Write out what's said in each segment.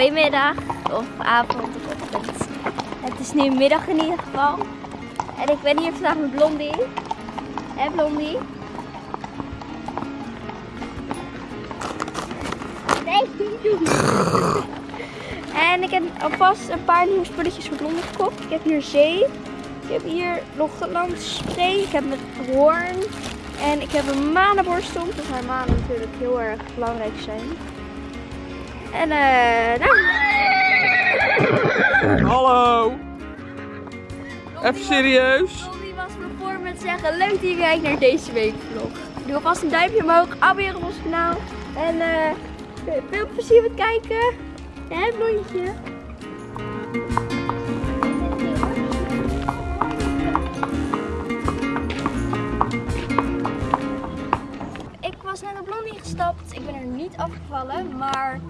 Goedemiddag of avond of ochtend. Het is nu middag in ieder geval. En ik ben hier vandaag met Blondie. Hé Blondie? Nee. En ik heb alvast een paar nieuwe spulletjes voor Blondie gekocht. Ik heb hier zee. Ik heb hier nog landspray. Ik heb een hoorn. En ik heb een manenborstel. Dat zijn manen natuurlijk heel erg belangrijk zijn. En eh, nou. Hallo! Even serieus. Blondie was me voor met zeggen, leuk dat je kijkt naar deze week vlog. Doe alvast een duimpje omhoog, abonneren op ons kanaal. En eh veel plezier met kijken. Hè, blondje? Ik was net op Blondie gestapt. Ik ben er niet afgevallen, maar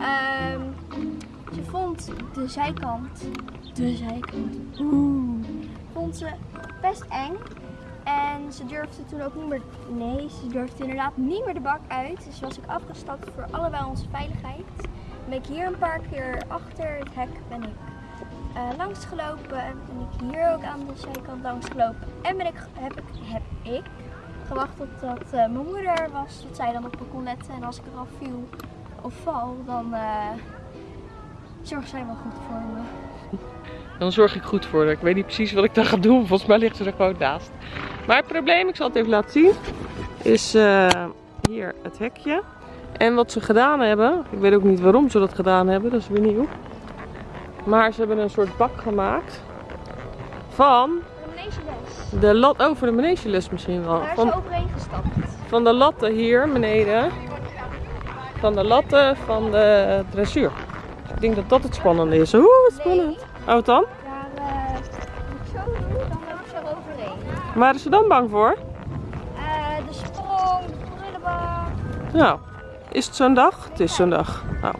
ehm, ze vond de zijkant, de zijkant, oeh, vond ze best eng. En ze durfde toen ook niet meer, nee, ze durfde inderdaad niet meer de bak uit. Dus was ik afgestapt voor allebei onze veiligheid. Ben ik hier een paar keer achter het hek ben ik eh, langs gelopen. Ben ik hier ook aan de zijkant langs gelopen. En ben ik, heb, ik, heb ik gewacht totdat eh, mijn moeder er was. Dat zij dan op me kon letten. En als ik eraf viel of val, dan eh zorgt zij wel goed voor me. Dan zorg ik goed voor haar. Ik weet niet precies wat ik dan ga doen. Volgens mij ligt ze er gewoon naast. Maar het probleem, ik zal het even laten zien, is eh, hier het hekje. En wat ze gedaan hebben, ik weet ook niet waarom ze dat gedaan hebben, dat is weer nieuw. Maar ze hebben een soort bak gemaakt van Een de lat, voor de manegeles misschien wel. Daar is Van, overheen gestapt. van de latten hier beneden. Van de latten van de dressuur. Ik denk dat dat het spannende is. Oeh, wat spannend. Oh, wat dan? Eh, moet ik zo dan loop ik zo overheen. Waren ze dan bang voor? Eh, de sprong, de prullenbak. Nou, is het zo'n dag? Het is zo'n dag. Nou,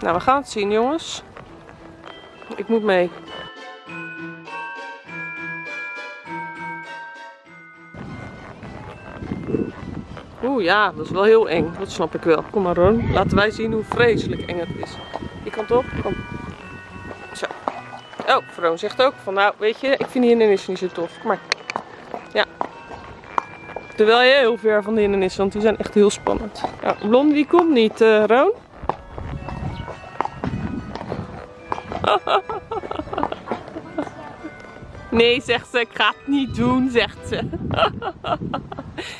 nou, we gaan het zien, jongens. Ik moet mee. Oeh ja, dat is wel heel eng. Dat snap ik wel. Kom maar Ron, laten wij zien hoe vreselijk eng het is. Die kant op, kom. Zo. Oh, Vroon zegt ook van nou, weet je, ik vind die hindernissen niet zo tof. Maar. Ja. Terwijl je heel ver van de hindernissen, want die zijn echt heel spannend. Ja, Blondie die komt niet, eh Roon. Nee, zegt ze, ik ga het niet doen, zegt ze.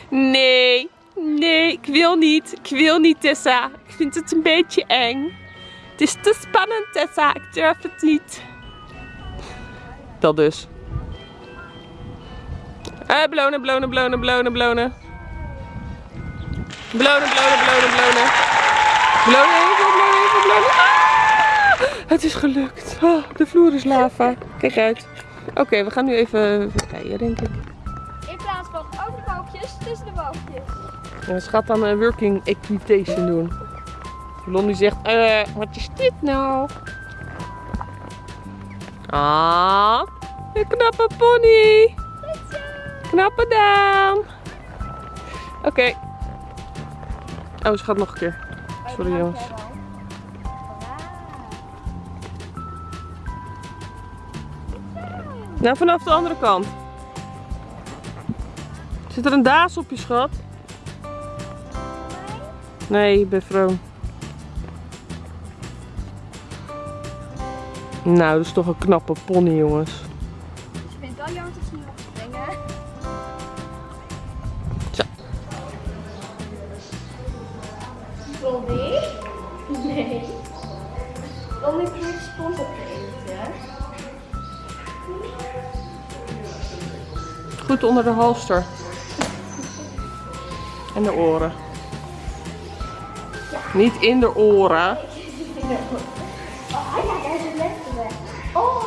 Nee, nee, ik wil niet. Ik wil niet, Tessa. Ik vind het een beetje eng. Het is te spannend, Tessa. Ik durf het niet. Dat dus. Eh, belonen, belonen, belonen, belonen, belonen. Belonen, belonen, belonen, belonen. Belonen, even, belonen, even. Ah! Het is gelukt. Oh, de vloer is lava. Kijk uit. Oké, we gaan nu even rijden, denk ik. In plaats van over de balkjes, tussen de balkjes. En ze gaat dan een working equitation doen. Blondie zegt, eh, wat is dit nou? Ah, een knappe pony. Knappe dame. Oké. Oh, ze gaat nog een keer. Sorry jongens. Nou, vanaf de andere kant. Zit er een daas op je schat? Nee, ik ben vroom. Nou, dat is toch een knappe pony, jongens. Ik vind het wel jammer dat ze niet op springen. Zo. Blondie? Nee. Blondie probeert sponsor te eten. Goed onder de halster. En de oren. Niet in de oren. Oh ja, daar is het lekker weg. Oh.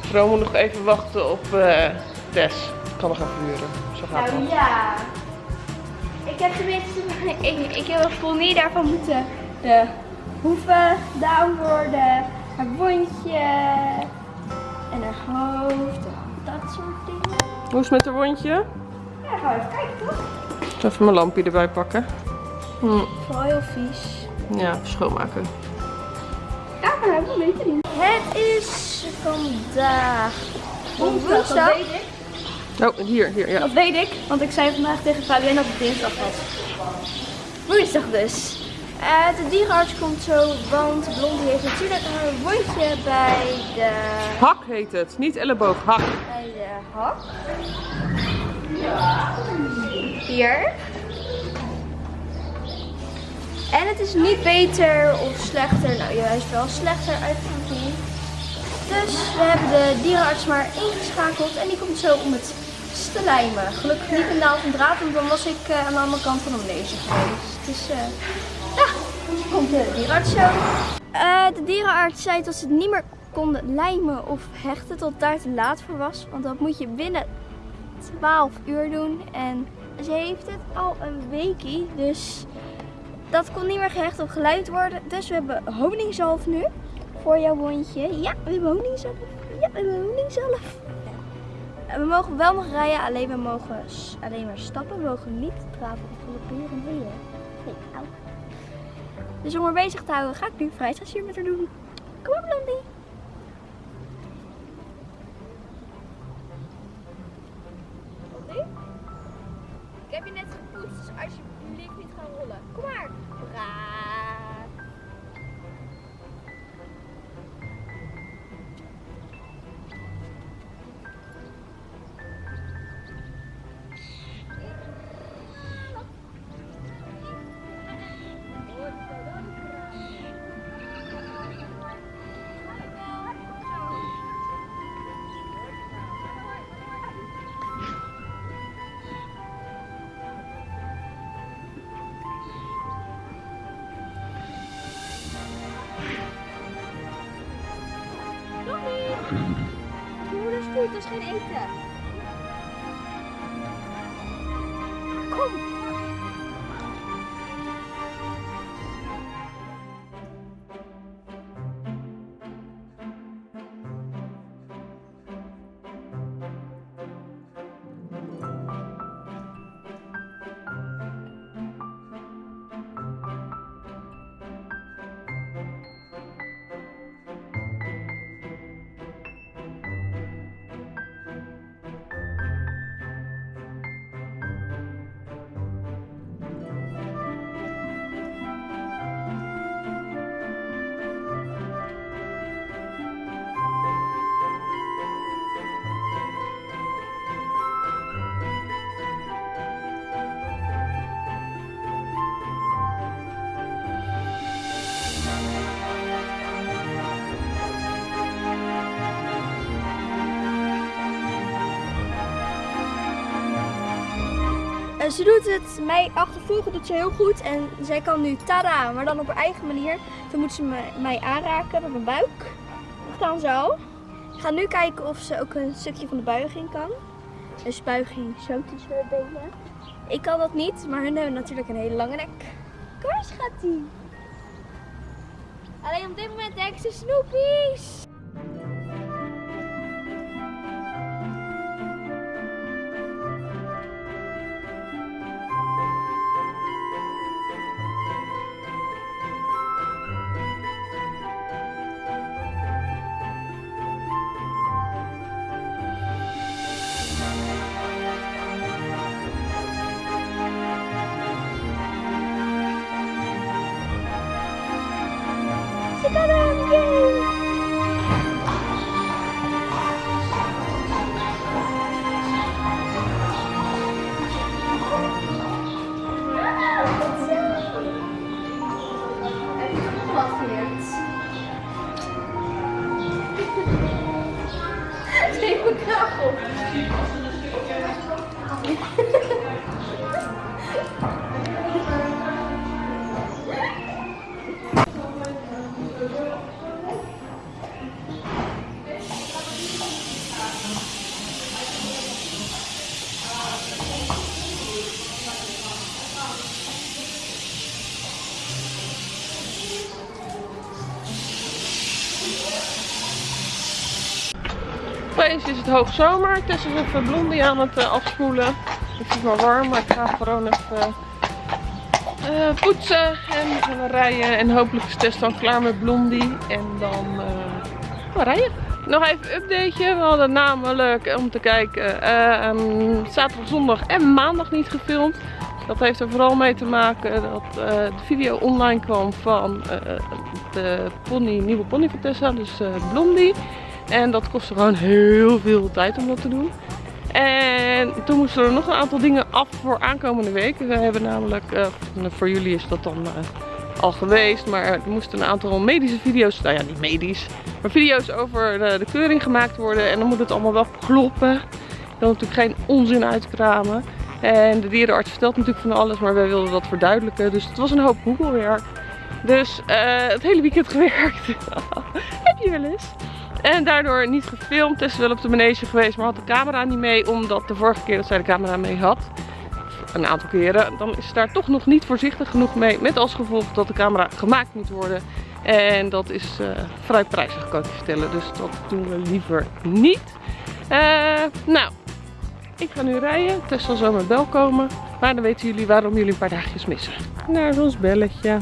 Vroom moet nog even wachten op eh, Tess. Ik kan nog even huren. Zo gaat Nou het. ja. Ik heb tenminste, ik, ik heb een pony daarvan moeten de hoeven down worden, haar wondje en haar hoofd, haar Hoe is het met de wondje? Ja, gaan we even kijken toch? Ik zal even mijn lampje erbij pakken. Hm, Vooral heel vies. ja, schoonmaken. Ja, maar hebben we beter niet. Het is vandaag woensdag. Dat weet ik. Oh, hier, hier, ja. Dat weet ik, want ik zei vandaag tegen Fabienne dat het dinsdag was. Woensdag dus. Eh, de dierenarts komt zo, want Blondie heeft natuurlijk een wondje bij de, Hak heet het, niet elleboog, hak. bij de hak. Hier. En het is niet beter of slechter, nou juist wel slechter uitgevoerd. Dus we hebben de dierenarts maar ingeschakeld en die komt zo om het te lijmen. Gelukkig niet een naald en draad, want dan was ik eh, aan de andere kant van de manege geweest. Dus ja, komt de dierenarts zo. Eh, de dierenarts zei dat ze het niet meer konden lijmen of hechten tot daar te laat voor was. Want dat moet je binnen 12 uur doen. En ze heeft het al een weekie, dus dat kon niet meer gehecht of geluid worden. Dus we hebben honingzalf nu voor jouw wondje. Ja, we hebben honingzalf. Ja, we hebben honingzalf. We mogen wel nog rijden, alleen we mogen alleen maar stappen. We mogen niet traven of galopperen. Nee, nee. Dus om haar bezig te houden ga ik nu vrijheidsasier met haar doen. Kom op. Blondie? Ik heb je net moeder ze doet het mij achtervolgen, doet ze heel goed. En zij kan nu tada, maar dan op haar eigen manier. Dan moet ze mij aanraken met mijn buik. Dat kan zo. Ik ga nu kijken of ze ook een stukje van de buiging kan. Dus buiging zo tussen haar benen. Ik kan dat niet, maar hun hebben natuurlijk een hele lange nek. Kom eens, schattie. Alleen op dit moment denk ze snoepies. Ze kan hem, yay! Het hoogzomer. Tessa is even Blondie aan het eh, afspoelen. Het is wel warm, maar ik ga gewoon even eh, poetsen en rijden. En hopelijk is Tess dan klaar met Blondie. En dan eh, gaan we rijden. Nog even een updateje. We hadden namelijk om te kijken eh, zaterdag, zondag en maandag niet gefilmd. Dat heeft er vooral mee te maken dat de video online kwam van de pony, nieuwe pony van Tessa, dus Blondie. En dat kostte gewoon heel veel tijd om dat te doen. En toen moesten er nog een aantal dingen af voor aankomende week. We hebben namelijk, eh, voor jullie is dat dan eh, al geweest, maar er moesten een aantal medische video's, nou ja niet medisch, maar video's over de, de keuring gemaakt worden. En dan moet het allemaal wel kloppen. Wil natuurlijk geen onzin uitkramen. En de dierenarts vertelt natuurlijk van alles, maar wij wilden dat verduidelijken. Dus het was een hoop Google-werk. Dus eh, het hele weekend gewerkt. Heb je wel eens. En daardoor niet gefilmd. Tess is wel op de manege geweest, maar had de camera niet mee. Omdat de vorige keer dat zij de camera mee had, een aantal keren, dan is ze daar toch nog niet voorzichtig genoeg mee. Met als gevolg dat de camera gemaakt moet worden. En dat is eh, vrij prijzig, kan ik je vertellen. Dus dat doen we liever niet. Eh, nou, ik ga nu rijden. Tess zal zo met bel komen. Maar dan weten jullie waarom jullie een paar dagjes missen. Daar is ons belletje.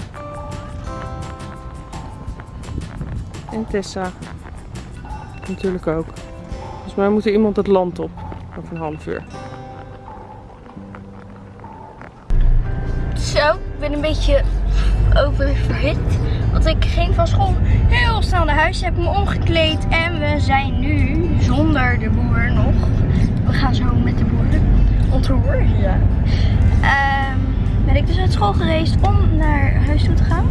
En Tessa. Natuurlijk ook. Volgens mij moet er iemand het land op. Over een half uur. Zo, ik ben een beetje oververhit. Want ik ging van school heel snel naar huis, heb me omgekleed en we zijn nu zonder de boer nog. We gaan zo met de boer ontroer. Ja. Ehm, ben ik dus uit school gereisd om naar huis toe te gaan.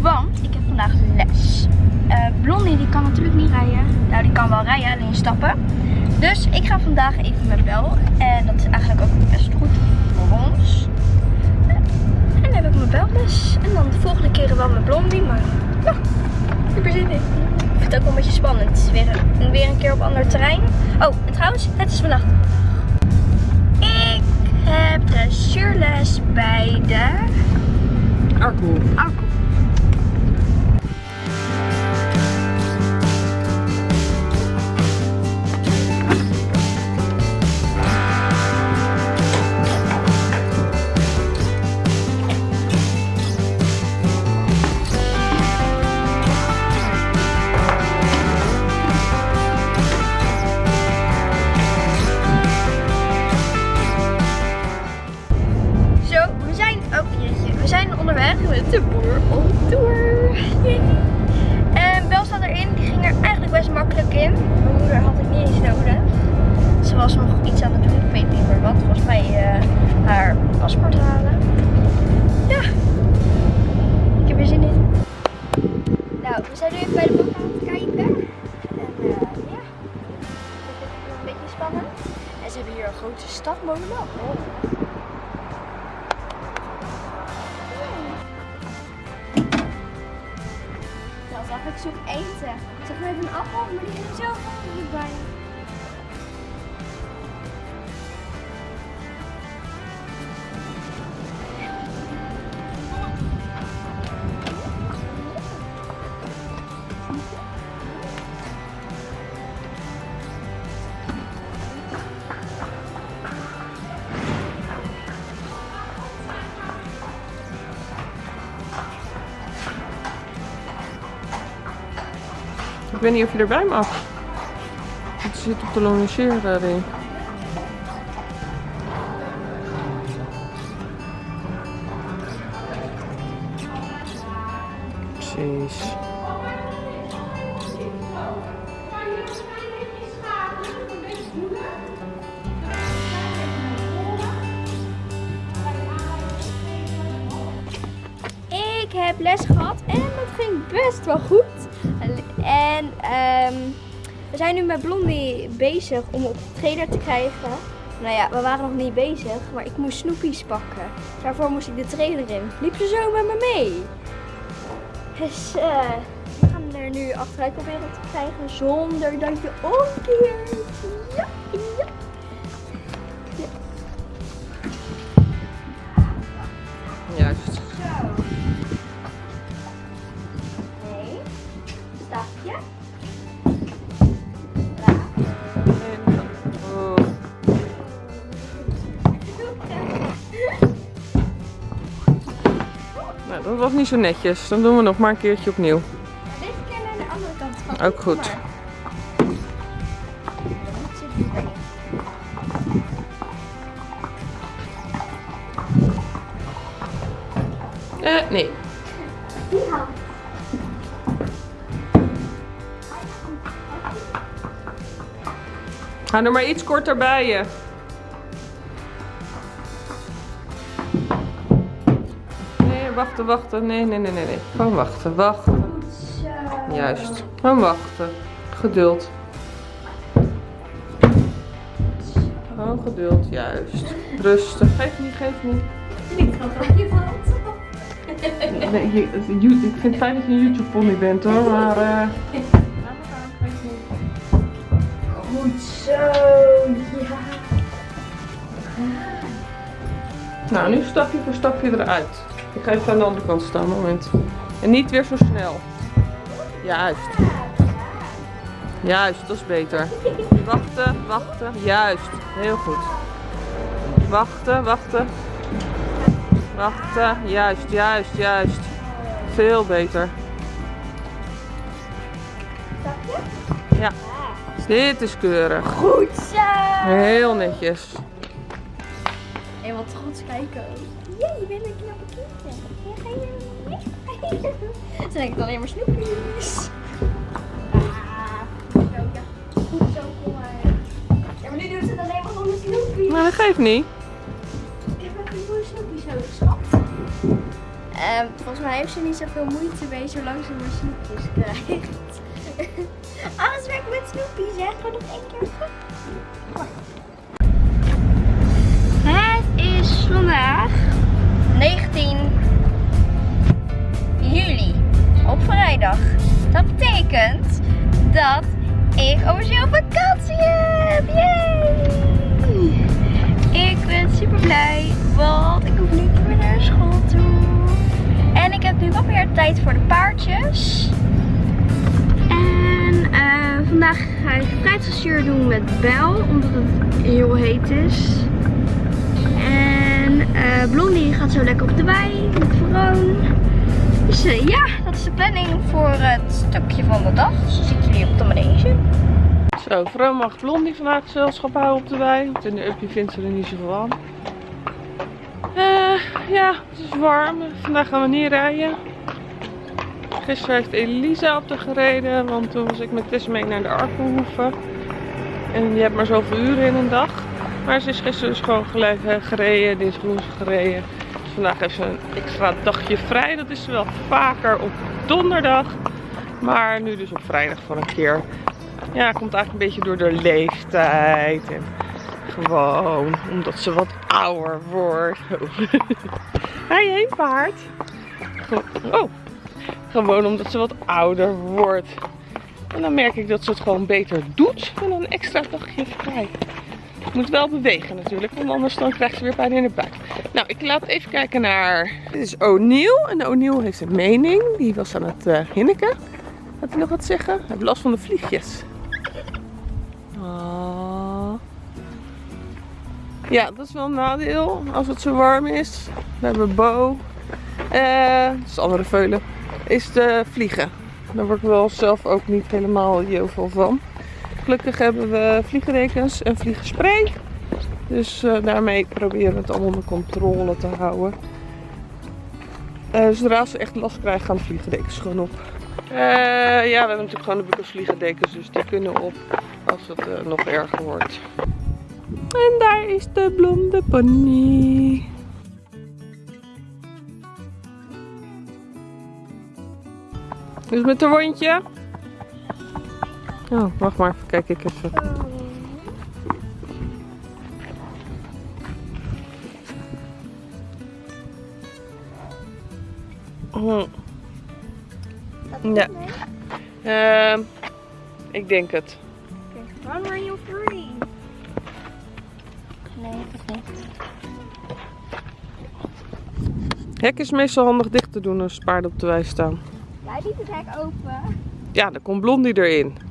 Want ik heb vandaag les. Eh, Blondie die kan natuurlijk niet rijden. Nou, die kan wel rijden, alleen stappen. Dus ik ga vandaag even met Bel. En dat is eigenlijk ook best goed voor ons. En dan heb ik mijn belles. En dan de volgende keren wel met Blondie. Maar ja, super zin in. Ik vind het ook wel een beetje spannend. Weer een, weer een keer op ander terrein. Oh, en trouwens, het is vannacht. Ik heb dressuurles bij de Arco. Arco. Weet niet of je erbij mag. Het zit op de longeerring. Om op de trailer te krijgen. Nou ja, we waren nog niet bezig, maar ik moest snoepjes pakken. Daarvoor moest ik de trailer in. Liep ze zo met me mee. Dus eh, we gaan er nu achteruit proberen te krijgen zonder dat je omkeert. Was niet zo netjes. Dan doen we nog maar een keertje opnieuw. Dit keer naar de andere kant van. Ook goed. Eh, nee. Ga er maar iets korter bij je. Wachten, wachten. Nee, nee, nee, nee. nee. Gewoon wachten, wachten. Zo. Juist. Gewoon wachten. Geduld. Gewoon geduld, juist. Rustig. Geef niet, geef niet. Ik kan van je hand. Nee, je- you- ik vind het fijn dat je een YouTube pony bent hoor, maar... eh Goed zo. Ja. Nou, nu stapje voor stapje eruit. Ik ga even aan de andere kant staan, moment. En niet weer zo snel. Juist. Juist, dat is beter. Wachten, wachten. Juist, heel goed. Wachten, wachten. Wachten, juist, juist, juist. Veel beter. Ja, dit is keurig. Goed zo. Heel netjes. En wat trots kijken. Ja, je bent een Ze denken alleen maar snoepjes. Ah, ja. Goed zo, kom maar. Ja, maar nu doet ze het alleen maar om de snoepjes. Maar dat geeft niet. Ik heb even nieuwe snoepjes nodig, schat. Ehm, volgens mij heeft ze niet zoveel moeite mee zolang ze maar snoepjes krijgt. Alles werkt met snoepjes, hè? Gewoon nog één keer. Het is vandaag 19 Dat betekent dat ik officieel vakantie heb. Ik ben super blij, want ik hoef niet meer naar school toe. En ik heb nu wat meer tijd voor de paardjes. En eh, vandaag ga ik fruitstassuur doen met Bel, omdat het heel heet is. En eh Blondie gaat zo lekker op de wei met Veroon. Dus eh, ja, dat planning voor het stukje van de dag. Zo zie ik jullie op de manege. Zo, vrouw mag Blondie vandaag gezelschap houden op de wei. Want in de uppie vindt ze er niet zoveel aan. Eh, ja, het is warm. Vandaag gaan we niet rijden. Gisteren heeft Elisa op de gereden, want toen was ik met Tess mee naar de Arkenhoeven. En je hebt maar zoveel uren in een dag. Maar ze is gisteren dus gewoon gelijk eh, gereden, dinsdag gereden. Vandaag ze een extra dagje vrij. Dat is wel vaker op donderdag. Maar nu dus op vrijdag voor een keer. Ja, komt eigenlijk een beetje door de leeftijd. En gewoon omdat ze wat ouder wordt. Hé, hé, paard. Oh. Gewoon omdat ze wat ouder wordt. En dan merk ik dat ze het gewoon beter doet dan een extra dagje vrij. Moet wel bewegen natuurlijk, want anders dan krijgt ze weer pijn in de buik. Nou, ik laat even kijken naar... Dit is O'Neill. En O'Neill heeft een mening. Die was aan het eh hinniken. Had hij nog wat zeggen? Hij heeft last van de vliegjes. Ah. Ja, dat is wel een nadeel als het zo warm is. We hebben Bo. Eh, dat is de andere veulen. Is de vliegen. Daar word ik wel zelf ook niet helemaal veel van. Gelukkig hebben we vliegdekens en vliegenspray. Dus eh, daarmee proberen we het allemaal onder controle te houden. Eh, zodra ze echt last krijgen, gaan de vliegendekens gewoon op. Eh, ja, we hebben natuurlijk gewoon de bukkers vliegendekens, dus die kunnen op als het nog erger wordt. En daar is de blonde pony. Dus met een wondje. Oh, wacht maar, even kijk ik even. Hm. Ja. Ehm, ik denk het. Run free. Nee, dat niet. Hek is meestal handig dicht te doen als paarden op de wei staan. Jij liet het hek open. Ja, dan komt Blondie erin.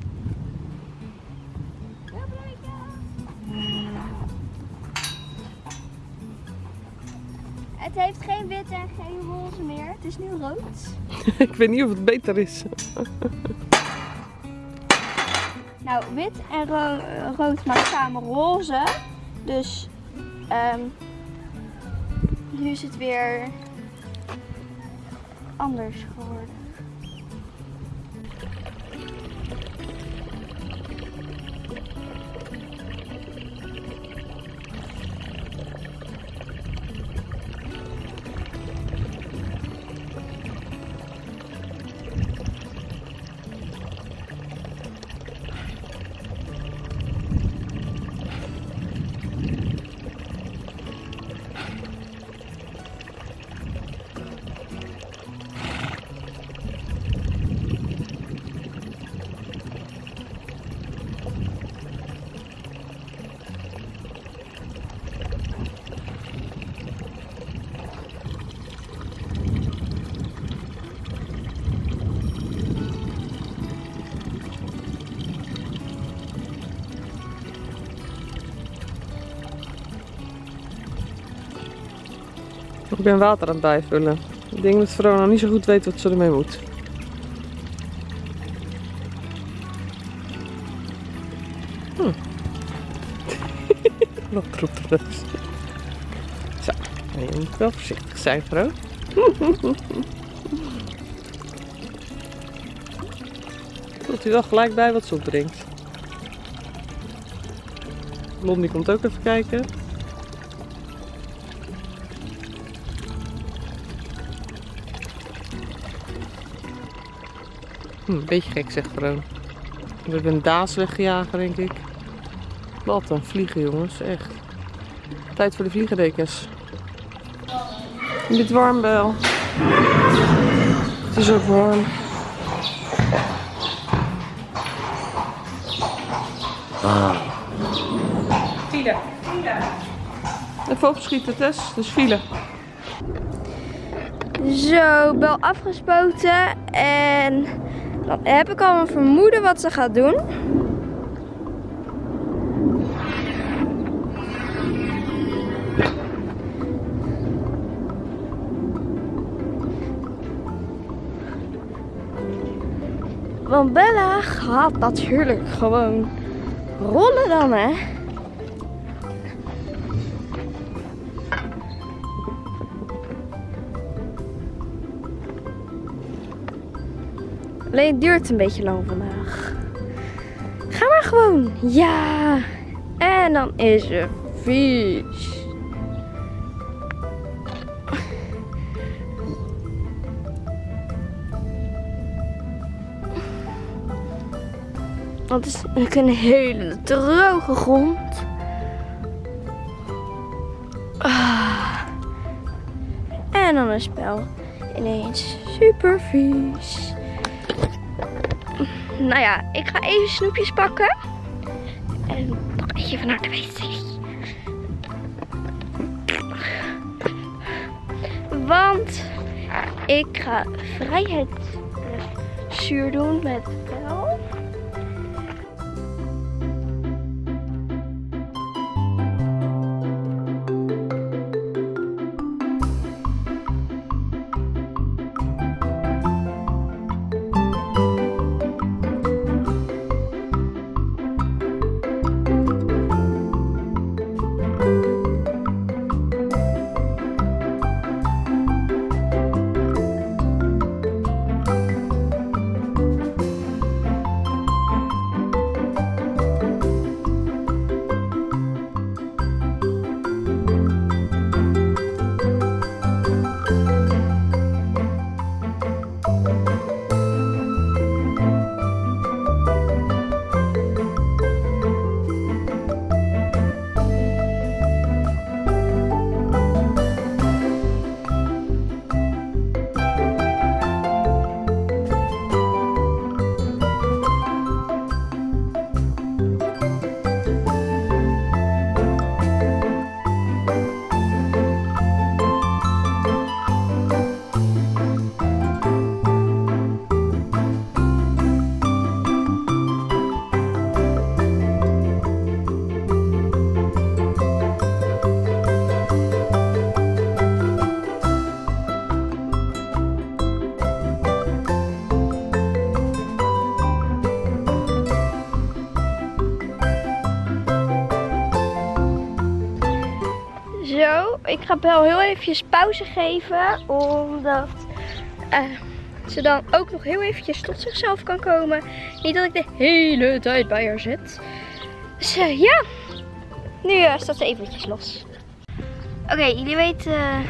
Rood. ik weet niet of het beter is. Nou, wit en ro- rood maakt samen roze. Dus ehm, nu is het weer anders geworden. Ik ben water aan het bijvullen. Ik denk dat Verona niet zo goed weet wat ze ermee moet. Hm. Wat dus. Zo, je moet wel voorzichtig zijn, vrouw. Voelt u wel gelijk bij wat ze opdrinkt. Blondie komt ook even kijken. Hm, een beetje gek zegt Vroon. We hebben een daas weggejaagd, denk ik. Wat een vliegen, jongens. Echt. Tijd voor de vliegendekens. Warm, Bel? Het is ook warm. File. Even opschieten, Tess. Dus file. Zo, bel afgespoten en dan heb ik al een vermoeden wat ze gaat doen. Want Bella gaat natuurlijk gewoon rollen dan, hè? Alleen het duurt een beetje lang vandaag. Ga maar gewoon. Ja. En dan is ze vies. Want het is een hele droge grond. Ah. En dan een spel ineens super vies. Nou ja, ik ga even snoepjes pakken. En nog even naar de wc. Want ik ga vrijheid zuur doen met ik ga Bel heel eventjes pauze geven. Omdat eh, ze dan ook nog heel eventjes tot zichzelf kan komen. Niet dat ik de hele tijd bij haar zit. Dus eh, ja, nu eh, staat ze eventjes los. Oké, jullie weten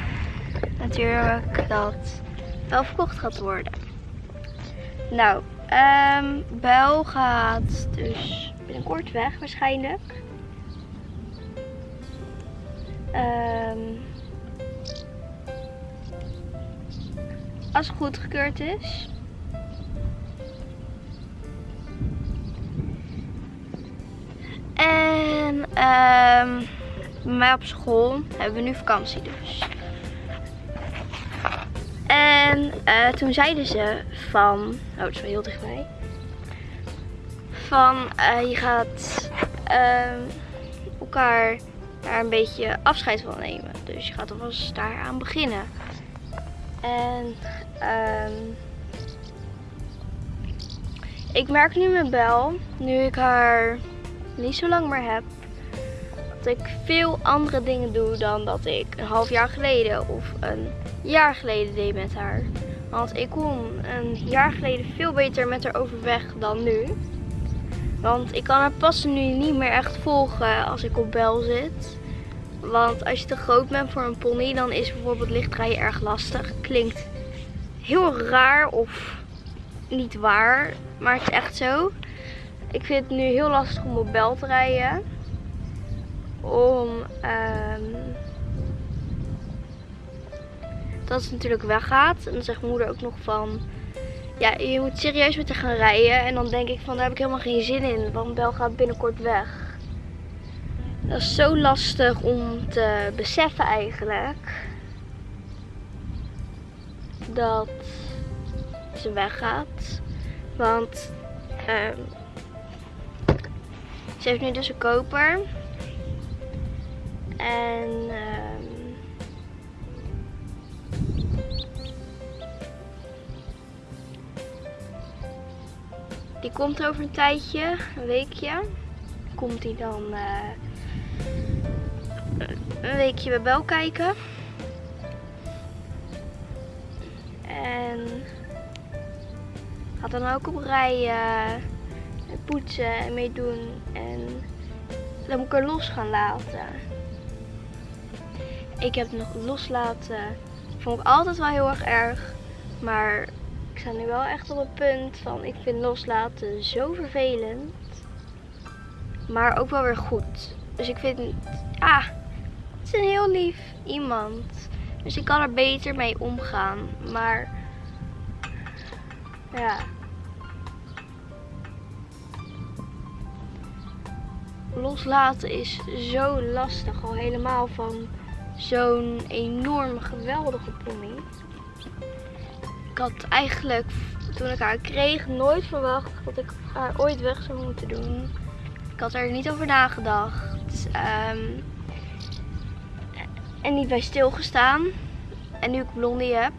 natuurlijk dat Bel verkocht gaat worden. Nou, ehm Bel gaat dus binnenkort weg waarschijnlijk. Ehm, als het goedgekeurd is. En ehm, bij mij op school hebben we nu vakantie dus. En eh, toen zeiden ze van, oh dat is wel heel dichtbij. Van eh, je gaat ehm, elkaar daar een beetje afscheid van nemen. Dus je gaat alvast daaraan beginnen. En ehm, ik merk nu met Bel, nu ik haar niet zo lang meer heb, dat ik veel andere dingen doe dan dat ik een half jaar geleden of een jaar geleden deed met haar. Want ik kom een jaar geleden veel beter met haar overweg dan nu. Want ik kan haar passen nu niet meer echt volgen als ik op bel zit. Want als je te groot bent voor een pony, dan is bijvoorbeeld lichtrijden erg lastig. Klinkt heel raar of niet waar, maar het is echt zo. Ik vind het nu heel lastig om op bel te rijden. Om ehm, dat het natuurlijk weggaat. En dan zegt moeder ook nog van... Ja, je moet serieus met haar gaan rijden. En dan denk ik van, daar heb ik helemaal geen zin in. Want Bel gaat binnenkort weg. Dat is zo lastig om te beseffen eigenlijk. Dat ze weggaat. Want ehm, ze heeft nu dus een koper. En ehm, die komt over een tijdje, een weekje. Komt die dan eh, een weekje bij Bel kijken. En gaat dan ook op rijden, en poetsen en meedoen. En dan moet ik er los gaan laten. Ik heb het nog loslaten. Vond ik altijd wel heel erg erg. Maar sta nu wel echt op het punt van ik vind loslaten zo vervelend. Maar ook wel weer goed. Dus ik vind, ah, het is een heel lief iemand. Dus ik kan er beter mee omgaan. Maar, ja. Loslaten is zo lastig. Al helemaal van zo'n enorm geweldige pony. Ik had eigenlijk, toen ik haar kreeg, nooit verwacht dat ik haar ooit weg zou moeten doen. Ik had er niet over nagedacht. Ehm, en niet bij stilgestaan. En nu ik Blondie heb,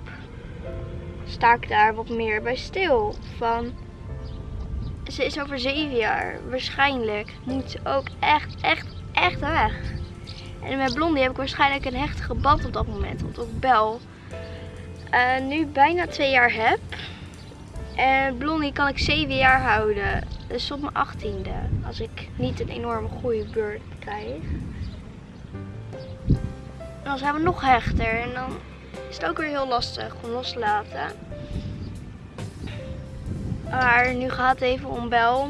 sta ik daar wat meer bij stil. Van, ze is over zeven jaar. Waarschijnlijk moet ze ook echt, echt, echt weg. En met Blondie heb ik waarschijnlijk een hechtige band op dat moment. Want ook Bel eh, nu bijna twee jaar heb. En Blondie kan ik zeven jaar houden. Dus tot mijn achttiende. Als ik niet een enorme goede beurt krijg. Dan zijn we nog hechter. En dan is het ook weer heel lastig om los te laten. Maar nu gaat het even om Bel.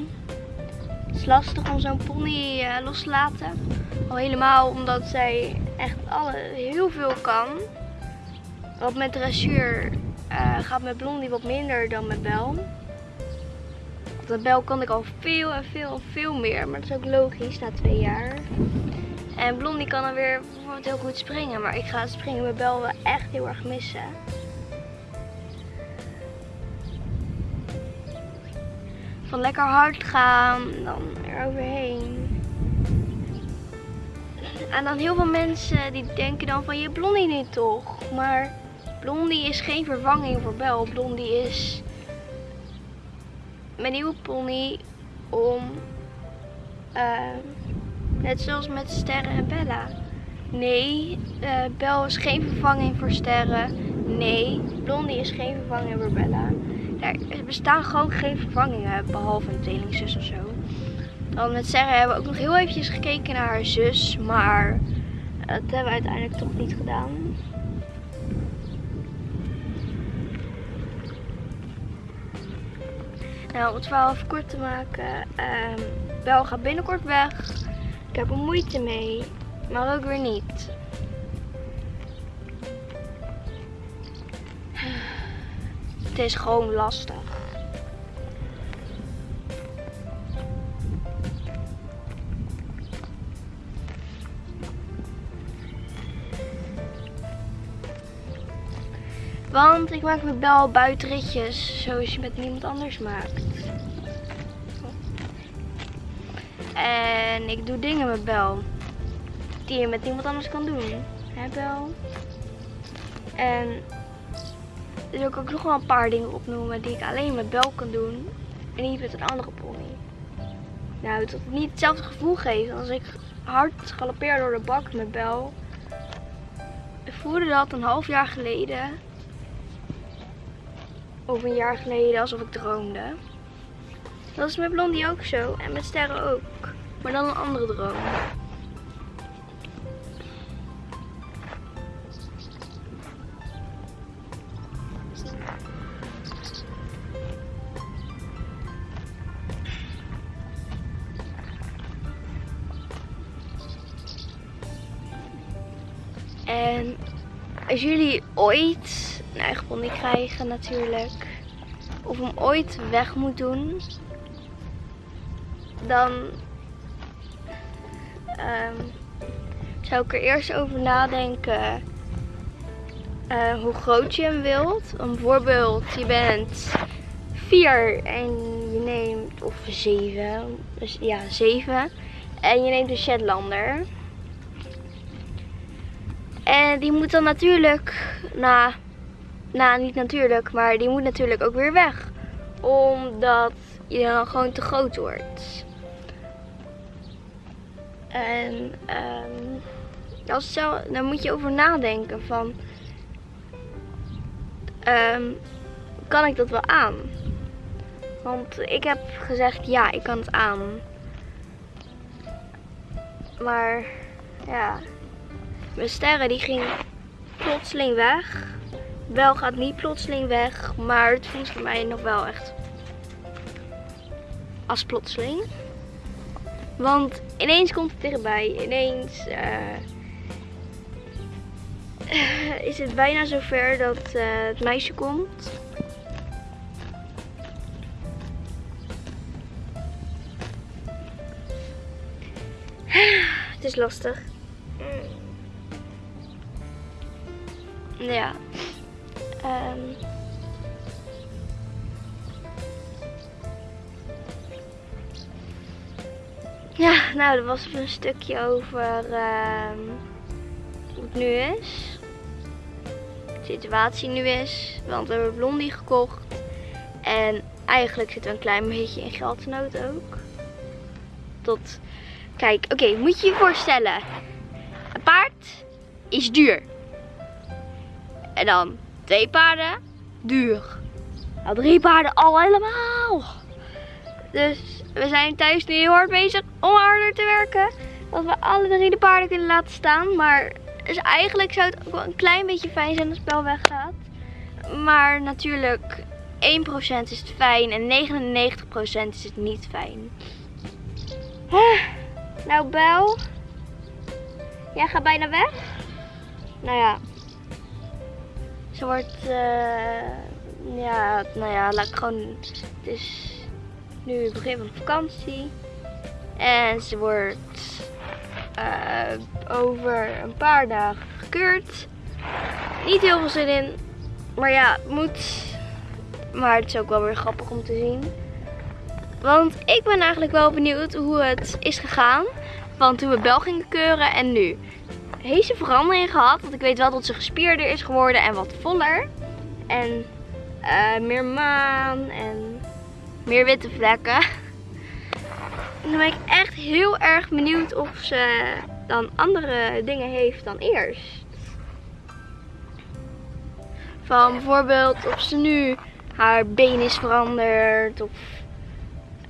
Het is lastig om zo'n pony eh, los te laten. Al helemaal omdat zij echt alle, heel veel kan. Wat met dressuur eh, gaat met Blondie wat minder dan met Bel. Want met Bel kan ik al veel en veel en veel meer. Maar dat is ook logisch na twee jaar. En Blondie kan dan weer bijvoorbeeld heel goed springen. Maar ik ga springen met Bel wel echt heel erg missen. Van lekker hard gaan, dan er overheen. En dan heel veel mensen die denken dan van je Blondie niet toch. Maar Blondie is geen vervanging voor Bel. Blondie is mijn nieuwe pony om, uh, net zoals met Sterren en Bella, Nee. Eh, Bel is geen vervanging voor sterren. Nee. Blondie is geen vervanging voor Bella. Er bestaan gewoon geen vervangingen, behalve een tweelingzus of zo. Dan met Sarah hebben we ook nog heel eventjes gekeken naar haar zus, maar dat hebben we uiteindelijk toch niet gedaan. Nou, om het verhaal even kort te maken. ehm Bel gaat binnenkort weg. Ik heb er moeite mee, maar ook weer niet. Het is gewoon lastig. Want ik maak met Bel buitenritjes zoals je met niemand anders maakt. En ik doe dingen met Bel die je met niemand anders kan doen. Hè Bel? En er wil ik ook nog wel een paar dingen opnoemen die ik alleen met Bel kan doen. En niet met een andere pony. Nou, dat het niet hetzelfde gevoel geeft als ik hard galopeer door de bak met Bel. Ik voelde dat een half jaar geleden. Of een jaar geleden alsof ik droomde. Dat is met Blondie ook zo. En met Sterren ook. Maar dan een andere droom. En als jullie ooit een eigen pony krijgen natuurlijk, of hem ooit weg moet doen, dan ehm, zou ik er eerst over nadenken eh, hoe groot je hem wilt. Bijvoorbeeld, je bent vier en je neemt, of zeven, dus ja zeven, en je neemt een Shetlander. En die moet dan natuurlijk, nou, nou niet natuurlijk, maar die moet natuurlijk ook weer weg. Omdat je dan gewoon te groot wordt. En um, als zo, dan moet je over nadenken van, um, kan ik dat wel aan? Want ik heb gezegd ja, ik kan het aan. Maar ja, mijn sterren die ging plotseling weg. Wel gaat niet plotseling weg, maar het voelt voor mij nog wel echt als plotseling. Want ineens komt het dichtbij. Ineens uh, is het bijna zover dat uh, het meisje komt. Het is lastig. Ja. Um. Ja, nou, dat was een stukje over um, hoe het nu is. De situatie nu is. Want we hebben Blondie gekocht. En eigenlijk zitten we een klein beetje in geldnood ook. Tot, kijk, oké, moet je je voorstellen. Een paard is duur. En dan twee paarden, duur. Nou, drie paarden al helemaal. Dus we zijn thuis nu heel hard bezig om harder te werken. Dat we alle drie de paarden kunnen laten staan. Maar dus eigenlijk zou het ook wel een klein beetje fijn zijn als het spel weggaat. Maar natuurlijk 1% is het fijn en 99% is het niet fijn. Nou Bel, jij gaat bijna weg. Nou ja, ze wordt, uh, ja, nou ja, laat ik gewoon, het is nu het begin van vakantie. En ze wordt uh, over een paar dagen gekeurd. Niet heel veel zin in, maar ja, het moet. Maar het is ook wel weer grappig om te zien. Want ik ben eigenlijk wel benieuwd hoe het is gegaan. Van toen we Bel gingen keuren en nu heeft ze verandering gehad. Want ik weet wel dat ze gespierder is geworden en wat voller. En uh, meer maan en meer witte vlekken. En dan ben ik echt heel erg benieuwd of ze dan andere dingen heeft dan eerst. Van bijvoorbeeld of ze nu haar been is veranderd. Of,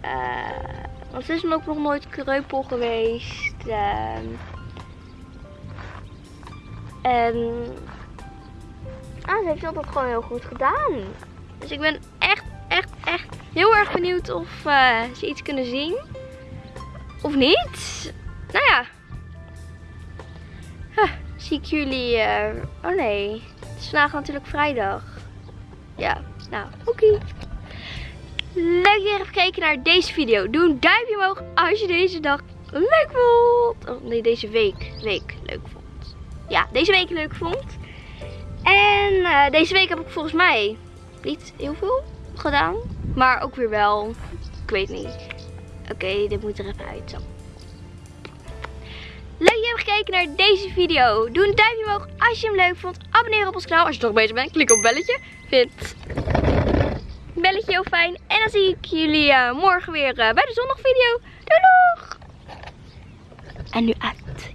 eh, want ze is ook nog nooit kreupel geweest. ehm. En ah, ze heeft altijd gewoon heel goed gedaan. Dus ik ben echt, echt, echt heel erg benieuwd of eh, ze iets kunnen zien. Of niet. Nou ja. Zie ik jullie... eh, oh nee. Het is vandaag natuurlijk vrijdag. Ja, nou, oké. Leuk dat je hebt gekeken naar deze video. Doe een duimpje omhoog als je deze dag leuk vond. Oh nee, deze week, week leuk vond. Ja, deze week leuk vond. En eh, deze week heb ik volgens mij niet heel veel gedaan. Maar ook weer wel. Ik weet niet. Oké, dit moet er even uit zo. Leuk dat je hebt gekeken naar deze video. Doe een duimpje omhoog als je hem leuk vond. Abonneer op ons kanaal als je toch bezig bent. Klik op belletje. Vind belletje heel fijn. En dan zie ik jullie eh, morgen weer eh, bij de zondagvideo. Doei! En nu uit.